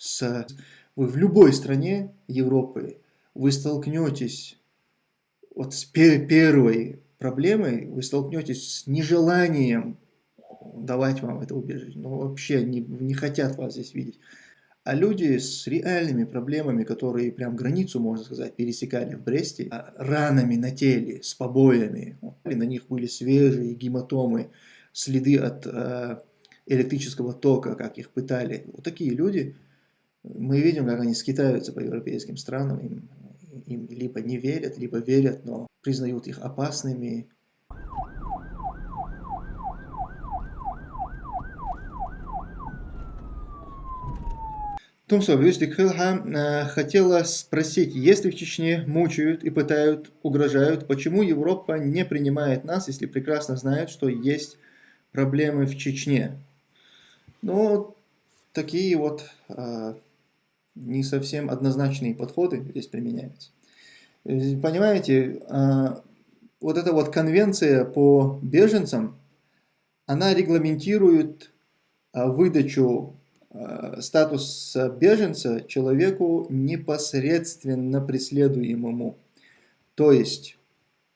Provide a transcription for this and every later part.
с... Вы в любой стране Европы вы столкнетесь вот с первой проблемой, вы столкнетесь с нежеланием давать вам это убежище. Ну, вообще не, не хотят вас здесь видеть. А люди с реальными проблемами, которые прям границу, можно сказать, пересекали в Бресте, а, ранами на теле, с побоями, на них были свежие гематомы, следы от э, электрического тока, как их пытали. Вот такие люди, мы видим, как они скитаются по европейским странам, им, им либо не верят, либо верят, но признают их опасными, Тумсо, Юстик Хилха хотела спросить, если в Чечне мучают и пытают, угрожают, почему Европа не принимает нас, если прекрасно знает, что есть проблемы в Чечне? Ну, такие вот а, не совсем однозначные подходы здесь применяются. Понимаете, а, вот эта вот конвенция по беженцам, она регламентирует а, выдачу Э, статус беженца человеку непосредственно преследуемому. То есть,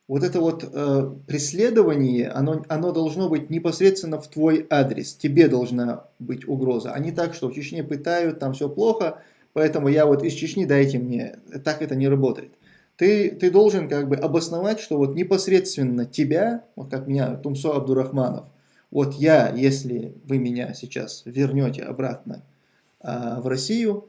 вот это вот э, преследование, оно, оно должно быть непосредственно в твой адрес. Тебе должна быть угроза, а не так, что в Чечне пытают, там все плохо, поэтому я вот из Чечни дайте мне. Так это не работает. Ты, ты должен как бы обосновать, что вот непосредственно тебя, вот как меня Тумсо Абдурахманов, вот я, если вы меня сейчас вернете обратно а, в Россию,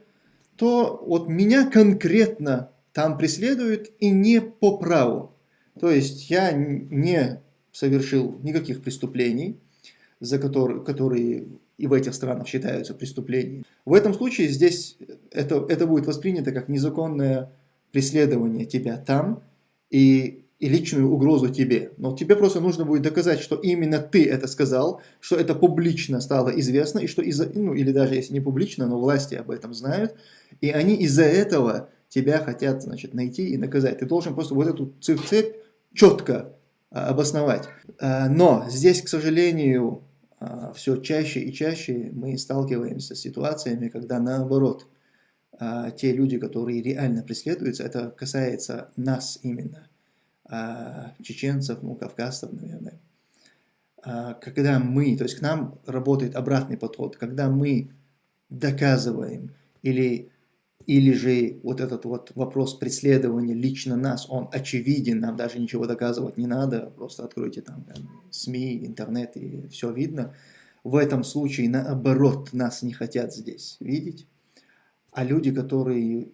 то вот меня конкретно там преследуют и не по праву. То есть я не совершил никаких преступлений, за которые, которые и в этих странах считаются преступлениями. В этом случае здесь это, это будет воспринято как незаконное преследование тебя там, и и личную угрозу тебе. Но тебе просто нужно будет доказать, что именно ты это сказал, что это публично стало известно, и что из-за, ну или даже если не публично, но власти об этом знают, и они из-за этого тебя хотят, значит, найти и наказать. Ты должен просто вот эту цепь четко а, обосновать. А, но здесь, к сожалению, все чаще и чаще мы сталкиваемся с ситуациями, когда наоборот, а, те люди, которые реально преследуются, это касается нас именно – а, чеченцев, ну, кавказцев, наверное, а, когда мы, то есть к нам работает обратный подход, когда мы доказываем или, или же вот этот вот вопрос преследования лично нас, он очевиден, нам даже ничего доказывать не надо, просто откройте там СМИ, интернет и все видно. В этом случае наоборот нас не хотят здесь видеть, а люди, которые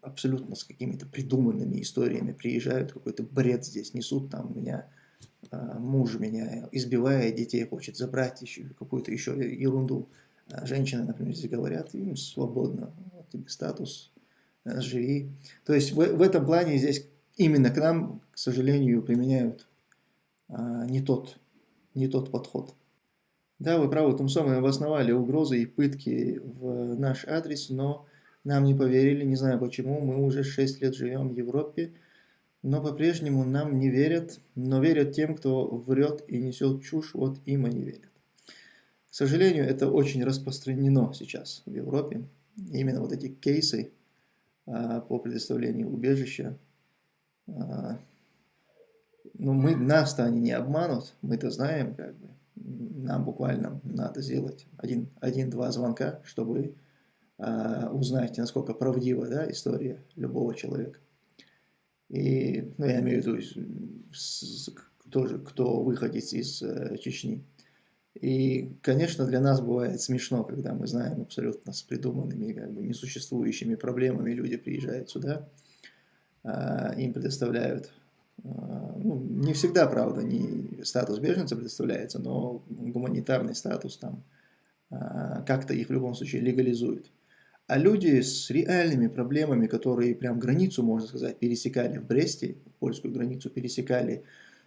абсолютно с какими-то придуманными историями приезжают, какой-то бред здесь несут, там меня э, муж меня избивает, детей хочет забрать, еще какую-то еще ерунду. А женщины, например, здесь говорят, им свободно, тебе статус, э, живи. То есть в, в этом плане здесь именно к нам, к сожалению, применяют э, не, тот, не тот подход. Да, вы правы, том самым обосновали угрозы и пытки в наш адрес, но нам не поверили, не знаю почему, мы уже 6 лет живем в Европе, но по-прежнему нам не верят, но верят тем, кто врет и несет чушь, вот им они верят. К сожалению, это очень распространено сейчас в Европе. Именно вот эти кейсы а, по предоставлению убежища. А, ну, мы, нас-то они не обманут, мы-то знаем, как бы. Нам буквально надо сделать один-два один, звонка, чтобы а, узнаете, насколько правдива да, история любого человека. И, ну, я имею в виду, тоже, кто выходит из э, Чечни. И, конечно, для нас бывает смешно, когда мы знаем абсолютно с придуманными, как бы несуществующими проблемами, люди приезжают сюда, а, им предоставляют, а, ну, не всегда, правда, не статус беженца предоставляется, но гуманитарный статус там как-то их в любом случае легализует. А люди с реальными проблемами, которые прям границу, можно сказать, пересекали в Бресте, польскую границу пересекали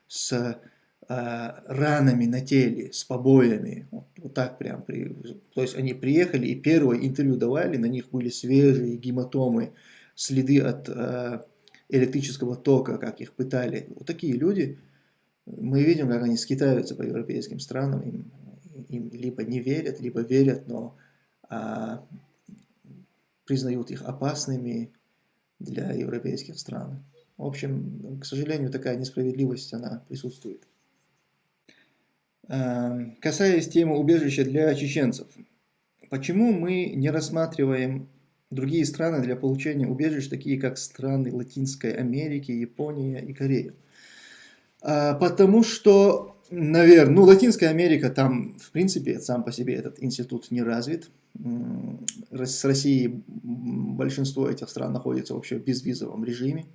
с ранами на теле, с побоями, вот, вот так прям. При, то есть они приехали и первое интервью давали, на них были свежие гематомы, следы от э, электрического тока, как их пытали. Вот такие люди, мы видим, как они скитаются по европейским странам, им, им либо не верят, либо верят, но... Э, признают их опасными для европейских стран. В общем, к сожалению, такая несправедливость, она присутствует. Эм, касаясь темы убежища для чеченцев, почему мы не рассматриваем другие страны для получения убежищ, такие как страны Латинской Америки, Япония и Корея? А, потому что, наверное, ну, Латинская Америка, там, в принципе, сам по себе этот институт не развит. С Россией большинство этих стран находится вообще в безвизовом режиме.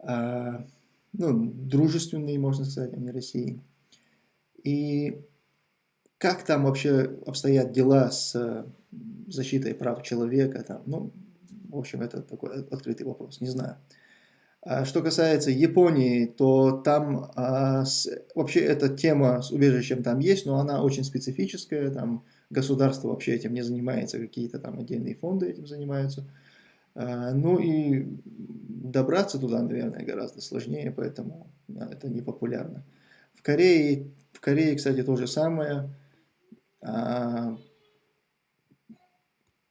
А, ну, дружественные, можно сказать, они России. И как там вообще обстоят дела с защитой прав человека, там, ну, в общем, это такой открытый вопрос, не знаю. А что касается Японии, то там а, с, вообще эта тема с убежищем там есть, но она очень специфическая, там государство вообще этим не занимается, какие-то там отдельные фонды этим занимаются. А, ну и добраться туда, наверное, гораздо сложнее, поэтому да, это не популярно. В Корее, Корее, кстати, то же самое. А,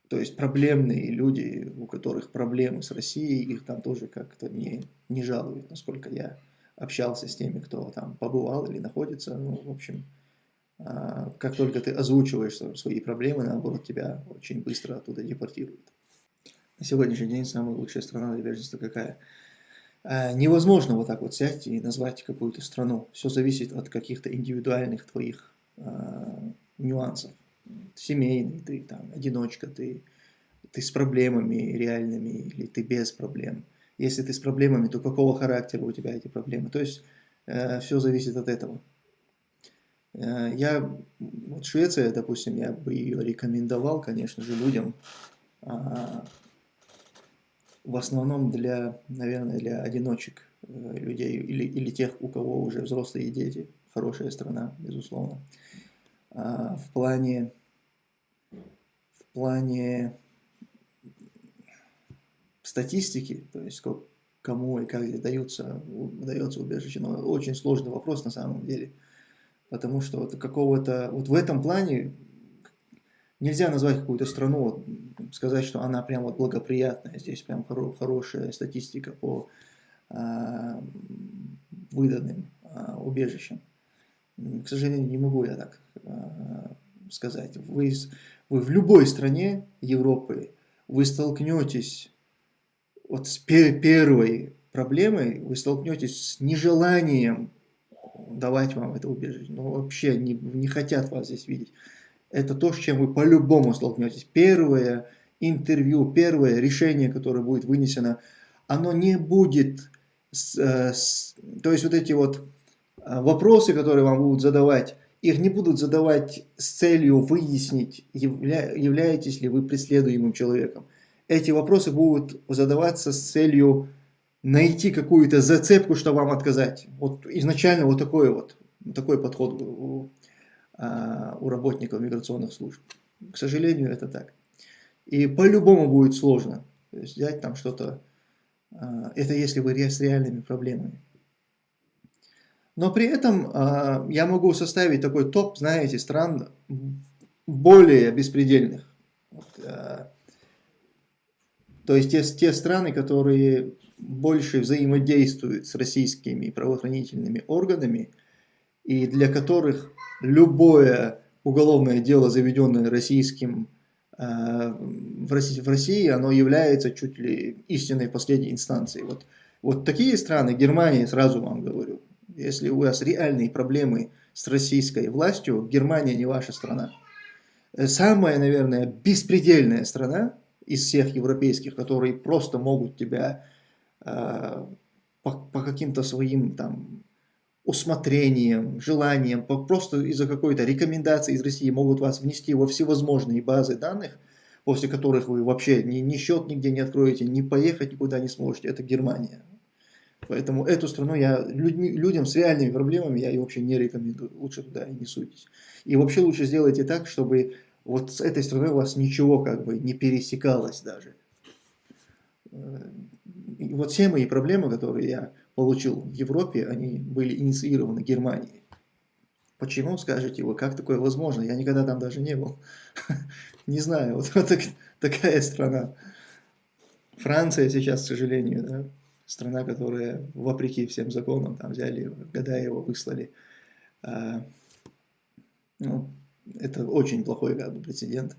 то есть проблемные люди, у которых проблемы с Россией, их там тоже как-то не, не жалуют, насколько я общался с теми, кто там побывал или находится. Ну, в общем, а, как только ты озвучиваешь свои проблемы, наоборот, тебя очень быстро оттуда депортируют. На сегодняшний день самая лучшая страна для беженства какая? А, невозможно вот так вот сядь и назвать какую-то страну. Все зависит от каких-то индивидуальных твоих а, нюансов. Семейный, ты там одиночка, ты, ты с проблемами реальными или ты без проблем. Если ты с проблемами, то какого характера у тебя эти проблемы? То есть э, все зависит от этого. Э, я, вот Швеция, допустим, я бы ее рекомендовал, конечно же, людям, а, в основном для, наверное, для одиночек э, людей или, или тех, у кого уже взрослые дети. Хорошая страна, безусловно. А, в плане, в плане статистики, то есть сколько, кому и как даются, дается убежище, но очень сложный вопрос на самом деле потому что вот какого-то, вот в этом плане нельзя назвать какую-то страну, сказать, что она прям вот благоприятная, здесь прям хоро хорошая статистика по а, выданным а, убежищам. К сожалению, не могу я так а, сказать. Вы, вы в любой стране Европы, вы столкнетесь вот с первой проблемой, вы столкнетесь с нежеланием давать вам это убежище. Ну, вообще не, не хотят вас здесь видеть. Это то, с чем вы по-любому столкнетесь. Первое интервью, первое решение, которое будет вынесено, оно не будет... С, э, с, то есть вот эти вот э, вопросы, которые вам будут задавать, их не будут задавать с целью выяснить, явля, являетесь ли вы преследуемым человеком. Эти вопросы будут задаваться с целью найти какую-то зацепку, что вам отказать. Вот изначально вот такой вот такой подход а, у работников миграционных служб. К сожалению, это так. И по-любому будет сложно. То взять там что-то, а, это если вы с реальными проблемами. Но при этом а, я могу составить такой топ, знаете, стран более беспредельных. То есть те, те страны, которые больше взаимодействуют с российскими правоохранительными органами, и для которых любое уголовное дело, заведенное российским э, в России, в России, оно является чуть ли истинной последней инстанцией. Вот, вот такие страны, Германия, сразу вам говорю, если у вас реальные проблемы с российской властью, Германия не ваша страна. Самая, наверное, беспредельная страна из всех европейских, которые просто могут тебя э, по, по каким-то своим там усмотрением, желанием, просто из-за какой-то рекомендации из России могут вас внести во всевозможные базы данных, после которых вы вообще ни, ни счет нигде не откроете, ни поехать никуда не сможете. Это Германия. Поэтому эту страну я людьми, людям с реальными проблемами я ее вообще не рекомендую. Лучше туда и не суйтесь. И вообще лучше сделайте так, чтобы вот с этой страной у вас ничего как бы не пересекалось даже. И вот все мои проблемы, которые я получил в Европе, они были инициированы Германией. Почему, скажете вы, как такое возможно? Я никогда там даже не был. Не знаю, вот, такая страна. Франция сейчас, к сожалению, страна, которая вопреки всем законам там взяли его выслали. А, ну, это очень плохой как бы, прецедент.